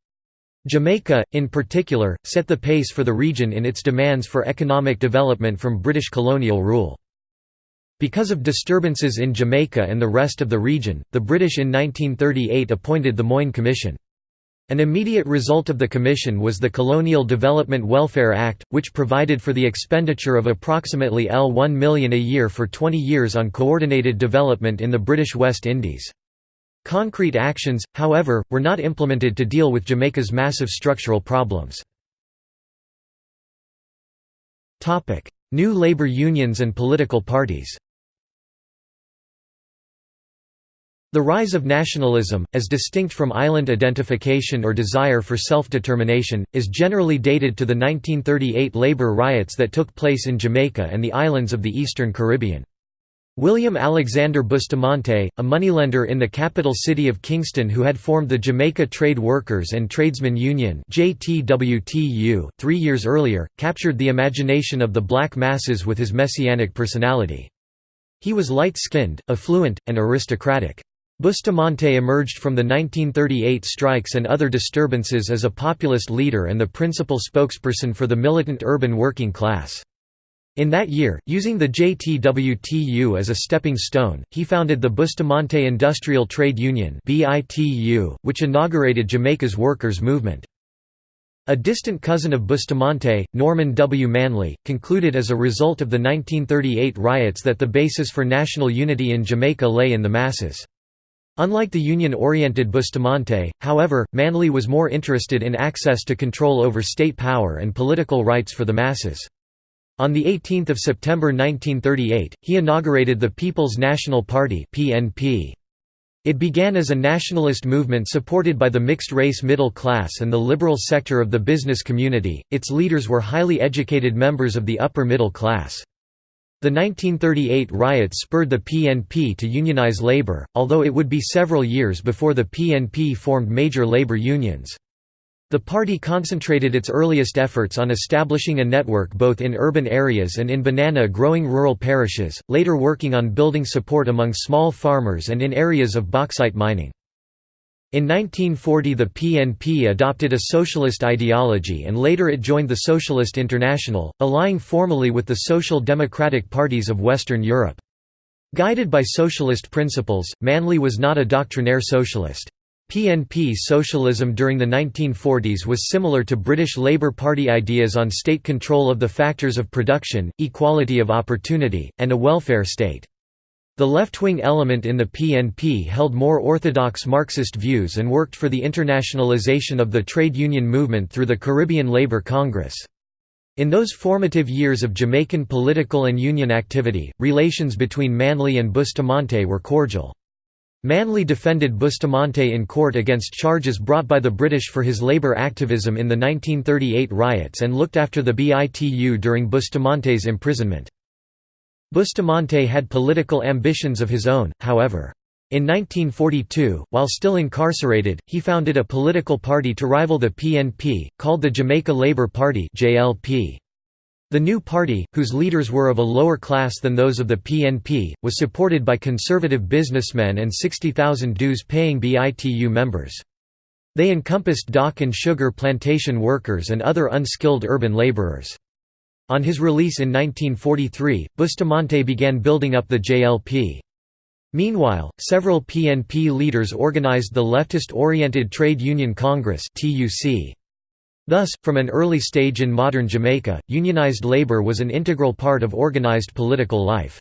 Jamaica, in particular, set the pace for the region in its demands for economic development from British colonial rule. Because of disturbances in Jamaica and the rest of the region, the British in 1938 appointed the Moyne Commission. An immediate result of the commission was the Colonial Development Welfare Act, which provided for the expenditure of approximately L1 million a year for 20 years on coordinated development in the British West Indies. Concrete actions, however, were not implemented to deal with Jamaica's massive structural problems. New labor unions and political parties The rise of nationalism, as distinct from island identification or desire for self-determination, is generally dated to the 1938 labor riots that took place in Jamaica and the islands of the eastern Caribbean. William Alexander Bustamante, a moneylender in the capital city of Kingston who had formed the Jamaica Trade Workers and Tradesmen Union three years earlier, captured the imagination of the black masses with his messianic personality. He was light-skinned, affluent, and aristocratic. Bustamante emerged from the 1938 strikes and other disturbances as a populist leader and the principal spokesperson for the militant urban working class. In that year, using the JTWTU as a stepping stone, he founded the Bustamante Industrial Trade Union which inaugurated Jamaica's workers' movement. A distant cousin of Bustamante, Norman W. Manley, concluded as a result of the 1938 riots that the basis for national unity in Jamaica lay in the masses. Unlike the Union-oriented Bustamante, however, Manley was more interested in access to control over state power and political rights for the masses. On 18 September 1938, he inaugurated the People's National Party. It began as a nationalist movement supported by the mixed-race middle class and the liberal sector of the business community, its leaders were highly educated members of the upper middle class. The 1938 riots spurred the PNP to unionize labor, although it would be several years before the PNP formed major labor unions. The party concentrated its earliest efforts on establishing a network both in urban areas and in banana-growing rural parishes, later working on building support among small farmers and in areas of bauxite mining. In 1940 the PNP adopted a socialist ideology and later it joined the Socialist International, allying formally with the Social Democratic parties of Western Europe. Guided by socialist principles, Manley was not a doctrinaire socialist. PNP socialism during the 1940s was similar to British Labour Party ideas on state control of the factors of production, equality of opportunity, and a welfare state. The left-wing element in the PNP held more orthodox Marxist views and worked for the internationalization of the trade union movement through the Caribbean Labour Congress. In those formative years of Jamaican political and union activity, relations between Manley and Bustamante were cordial. Manley defended Bustamante in court against charges brought by the British for his labour activism in the 1938 riots and looked after the BITU during Bustamante's imprisonment. Bustamante had political ambitions of his own, however. In 1942, while still incarcerated, he founded a political party to rival the PNP, called the Jamaica Labour Party The new party, whose leaders were of a lower class than those of the PNP, was supported by conservative businessmen and 60,000 dues-paying BITU members. They encompassed dock and sugar plantation workers and other unskilled urban laborers. On his release in 1943, Bustamante began building up the JLP. Meanwhile, several PNP leaders organized the leftist-oriented Trade Union Congress Thus, from an early stage in modern Jamaica, unionized labor was an integral part of organized political life.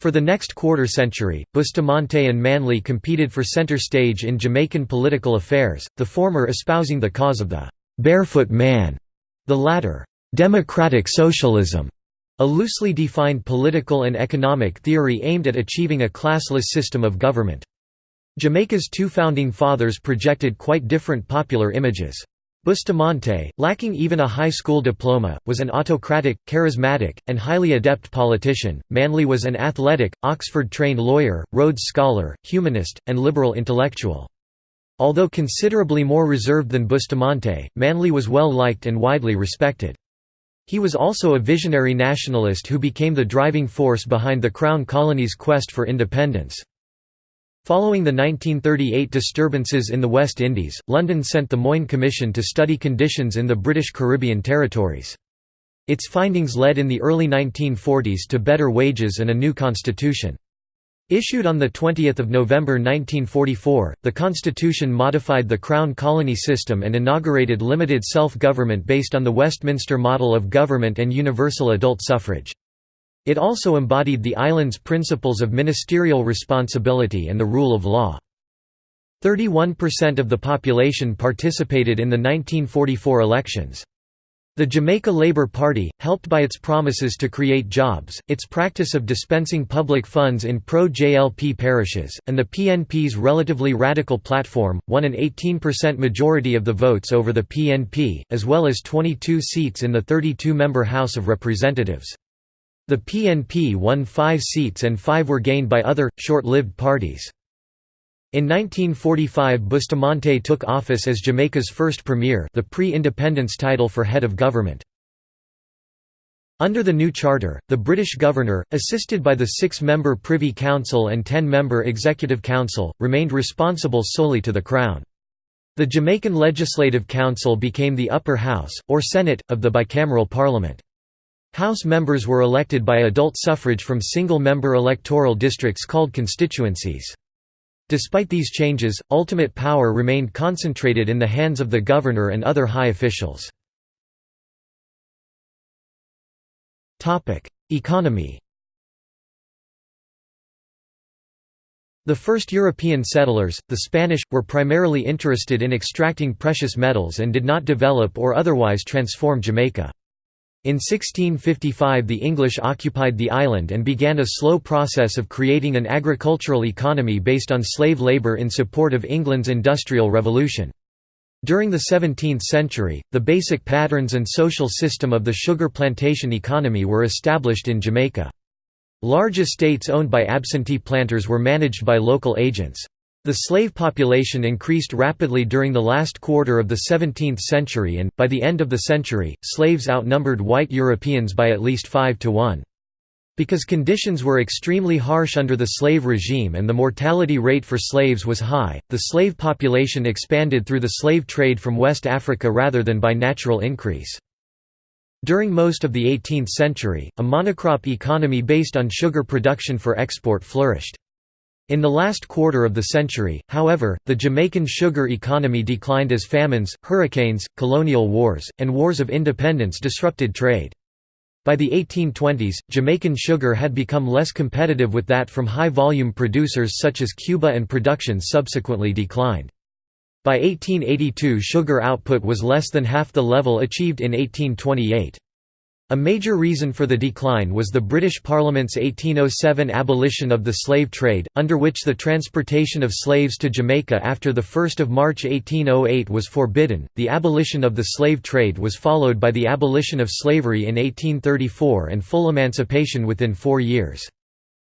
For the next quarter century, Bustamante and Manley competed for center stage in Jamaican political affairs, the former espousing the cause of the «barefoot man», the latter Democratic socialism, a loosely defined political and economic theory aimed at achieving a classless system of government. Jamaica's two founding fathers projected quite different popular images. Bustamante, lacking even a high school diploma, was an autocratic, charismatic, and highly adept politician. Manley was an athletic, Oxford trained lawyer, Rhodes Scholar, humanist, and liberal intellectual. Although considerably more reserved than Bustamante, Manley was well liked and widely respected. He was also a visionary nationalist who became the driving force behind the Crown Colony's quest for independence. Following the 1938 disturbances in the West Indies, London sent the Moyne Commission to study conditions in the British Caribbean territories. Its findings led in the early 1940s to better wages and a new constitution. Issued on 20 November 1944, the constitution modified the Crown Colony system and inaugurated limited self-government based on the Westminster model of government and universal adult suffrage. It also embodied the island's principles of ministerial responsibility and the rule of law. 31% of the population participated in the 1944 elections. The Jamaica Labour Party, helped by its promises to create jobs, its practice of dispensing public funds in pro-JLP parishes, and the PNP's relatively radical platform, won an 18% majority of the votes over the PNP, as well as 22 seats in the 32-member House of Representatives. The PNP won five seats and five were gained by other, short-lived parties. In 1945 Bustamante took office as Jamaica's first premier the pre-independence title for head of government. Under the new charter, the British governor, assisted by the six-member Privy Council and ten-member Executive Council, remained responsible solely to the Crown. The Jamaican Legislative Council became the upper house, or Senate, of the bicameral parliament. House members were elected by adult suffrage from single-member electoral districts called constituencies. Despite these changes, ultimate power remained concentrated in the hands of the governor and other high officials. Economy The first European settlers, the Spanish, were primarily interested in extracting precious metals and did not develop or otherwise transform Jamaica. In 1655 the English occupied the island and began a slow process of creating an agricultural economy based on slave labour in support of England's Industrial Revolution. During the 17th century, the basic patterns and social system of the sugar plantation economy were established in Jamaica. Large estates owned by absentee planters were managed by local agents. The slave population increased rapidly during the last quarter of the 17th century and, by the end of the century, slaves outnumbered white Europeans by at least 5 to 1. Because conditions were extremely harsh under the slave regime and the mortality rate for slaves was high, the slave population expanded through the slave trade from West Africa rather than by natural increase. During most of the 18th century, a monocrop economy based on sugar production for export flourished. In the last quarter of the century, however, the Jamaican sugar economy declined as famines, hurricanes, colonial wars, and wars of independence disrupted trade. By the 1820s, Jamaican sugar had become less competitive with that from high-volume producers such as Cuba and production subsequently declined. By 1882 sugar output was less than half the level achieved in 1828. A major reason for the decline was the British Parliament's 1807 abolition of the slave trade, under which the transportation of slaves to Jamaica after 1 March 1808 was forbidden. The abolition of the slave trade was followed by the abolition of slavery in 1834 and full emancipation within four years.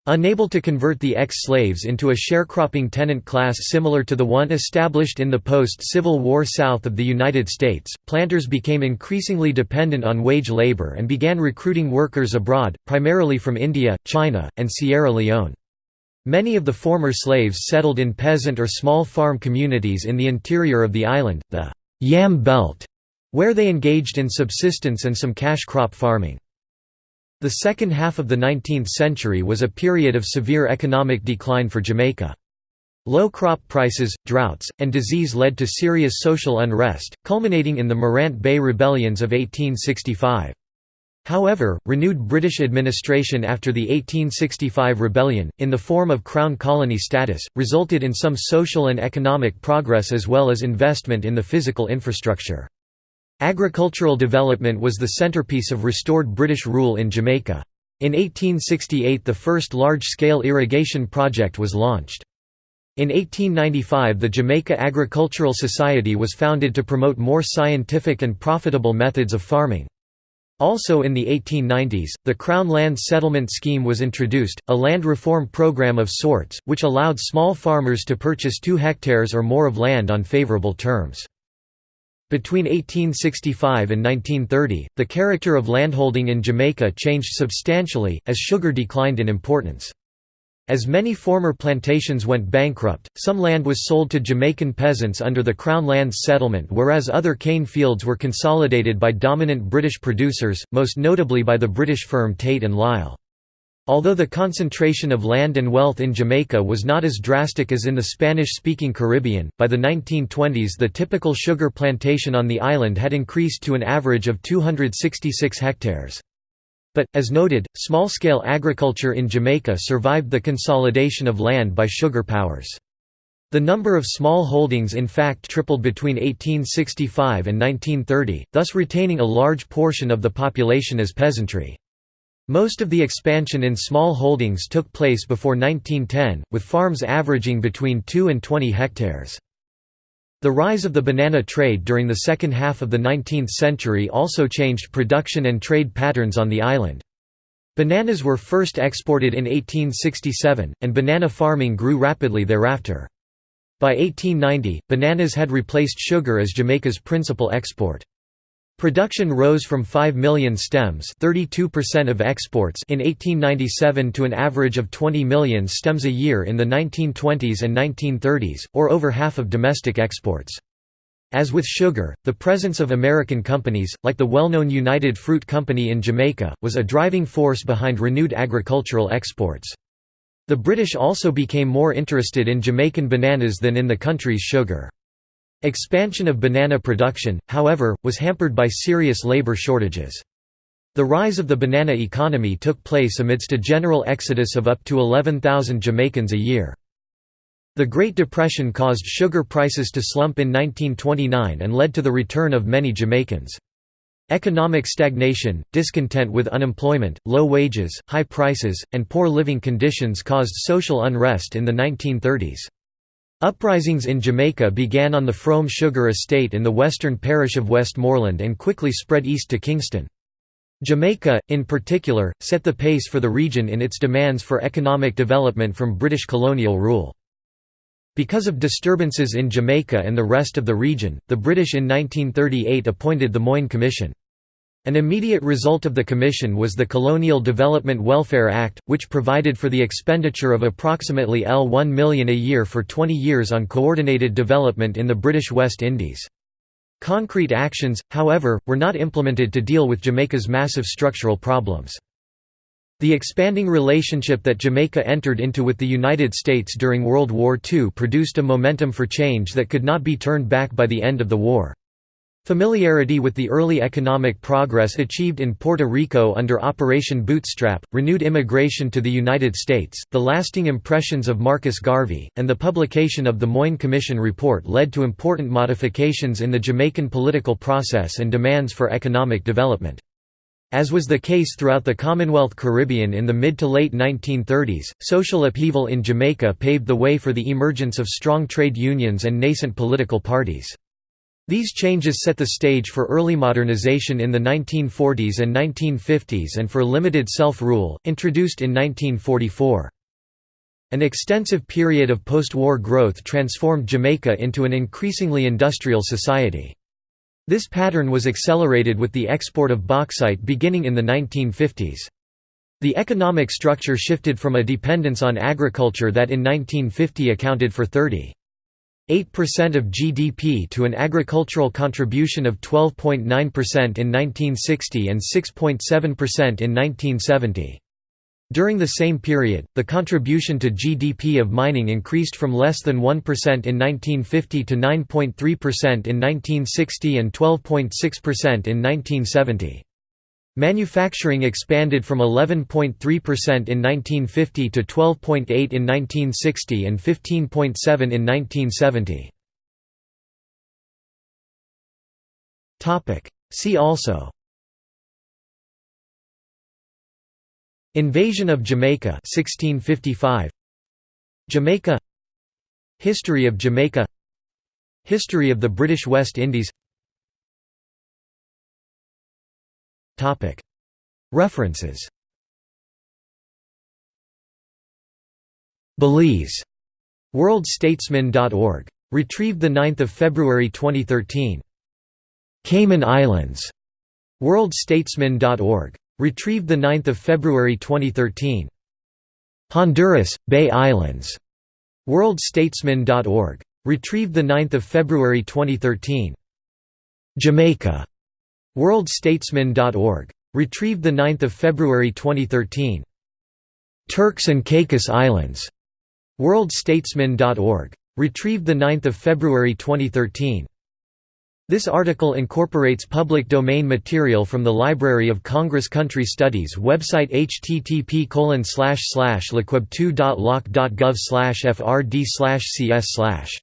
Unable to convert the ex-slaves into a sharecropping tenant class similar to the one established in the post-Civil War South of the United States, planters became increasingly dependent on wage labor and began recruiting workers abroad, primarily from India, China, and Sierra Leone. Many of the former slaves settled in peasant or small farm communities in the interior of the island, the Yam Belt, where they engaged in subsistence and some cash crop farming. The second half of the 19th century was a period of severe economic decline for Jamaica. Low crop prices, droughts, and disease led to serious social unrest, culminating in the Morant Bay Rebellions of 1865. However, renewed British administration after the 1865 rebellion, in the form of Crown Colony status, resulted in some social and economic progress as well as investment in the physical infrastructure. Agricultural development was the centerpiece of restored British rule in Jamaica. In 1868 the first large-scale irrigation project was launched. In 1895 the Jamaica Agricultural Society was founded to promote more scientific and profitable methods of farming. Also in the 1890s, the Crown Land Settlement Scheme was introduced, a land reform program of sorts, which allowed small farmers to purchase two hectares or more of land on favorable terms. Between 1865 and 1930, the character of landholding in Jamaica changed substantially, as sugar declined in importance. As many former plantations went bankrupt, some land was sold to Jamaican peasants under the Crown Lands Settlement whereas other cane fields were consolidated by dominant British producers, most notably by the British firm Tate and Lyle. Although the concentration of land and wealth in Jamaica was not as drastic as in the Spanish-speaking Caribbean, by the 1920s the typical sugar plantation on the island had increased to an average of 266 hectares. But, as noted, small-scale agriculture in Jamaica survived the consolidation of land by sugar powers. The number of small holdings in fact tripled between 1865 and 1930, thus retaining a large portion of the population as peasantry. Most of the expansion in small holdings took place before 1910, with farms averaging between 2 and 20 hectares. The rise of the banana trade during the second half of the 19th century also changed production and trade patterns on the island. Bananas were first exported in 1867, and banana farming grew rapidly thereafter. By 1890, bananas had replaced sugar as Jamaica's principal export. Production rose from 5 million stems 32% of exports in 1897 to an average of 20 million stems a year in the 1920s and 1930s, or over half of domestic exports. As with sugar, the presence of American companies, like the well-known United Fruit Company in Jamaica, was a driving force behind renewed agricultural exports. The British also became more interested in Jamaican bananas than in the country's sugar. Expansion of banana production, however, was hampered by serious labor shortages. The rise of the banana economy took place amidst a general exodus of up to 11,000 Jamaicans a year. The Great Depression caused sugar prices to slump in 1929 and led to the return of many Jamaicans. Economic stagnation, discontent with unemployment, low wages, high prices, and poor living conditions caused social unrest in the 1930s. Uprisings in Jamaica began on the Frome Sugar Estate in the western parish of Westmoreland and quickly spread east to Kingston. Jamaica, in particular, set the pace for the region in its demands for economic development from British colonial rule. Because of disturbances in Jamaica and the rest of the region, the British in 1938 appointed the Moyne Commission. An immediate result of the commission was the Colonial Development Welfare Act, which provided for the expenditure of approximately L1 million a year for 20 years on coordinated development in the British West Indies. Concrete actions, however, were not implemented to deal with Jamaica's massive structural problems. The expanding relationship that Jamaica entered into with the United States during World War II produced a momentum for change that could not be turned back by the end of the war. Familiarity with the early economic progress achieved in Puerto Rico under Operation Bootstrap, renewed immigration to the United States, the lasting impressions of Marcus Garvey, and the publication of the Moyne Commission report led to important modifications in the Jamaican political process and demands for economic development. As was the case throughout the Commonwealth Caribbean in the mid to late 1930s, social upheaval in Jamaica paved the way for the emergence of strong trade unions and nascent political parties. These changes set the stage for early modernization in the 1940s and 1950s and for limited self-rule, introduced in 1944. An extensive period of post-war growth transformed Jamaica into an increasingly industrial society. This pattern was accelerated with the export of bauxite beginning in the 1950s. The economic structure shifted from a dependence on agriculture that in 1950 accounted for 30. 8% of GDP to an agricultural contribution of 12.9% in 1960 and 6.7% in 1970. During the same period, the contribution to GDP of mining increased from less than 1% in 1950 to 9.3% in 1960 and 12.6% in 1970. Manufacturing expanded from 11.3% in 1950 to 12.8 in 1960 and 15.7 in 1970. See also. Invasion of Jamaica 1655 Jamaica. History of Jamaica. History of the British West Indies References Belize. WorldStatesman.org. Retrieved 9 February 2013. Cayman Islands. WorldStatesman.org. Retrieved 9 February 2013. Honduras, Bay Islands. WorldStatesman.org. Retrieved 9 February 2013. Jamaica. WorldStatesman.org. Retrieved 9 February 2013. Turks and Caicos Islands. WorldStatesman.org. Retrieved 9 February 2013. This article incorporates public domain material from the Library of Congress Country Studies website http lcweb2.loc.gov frd cs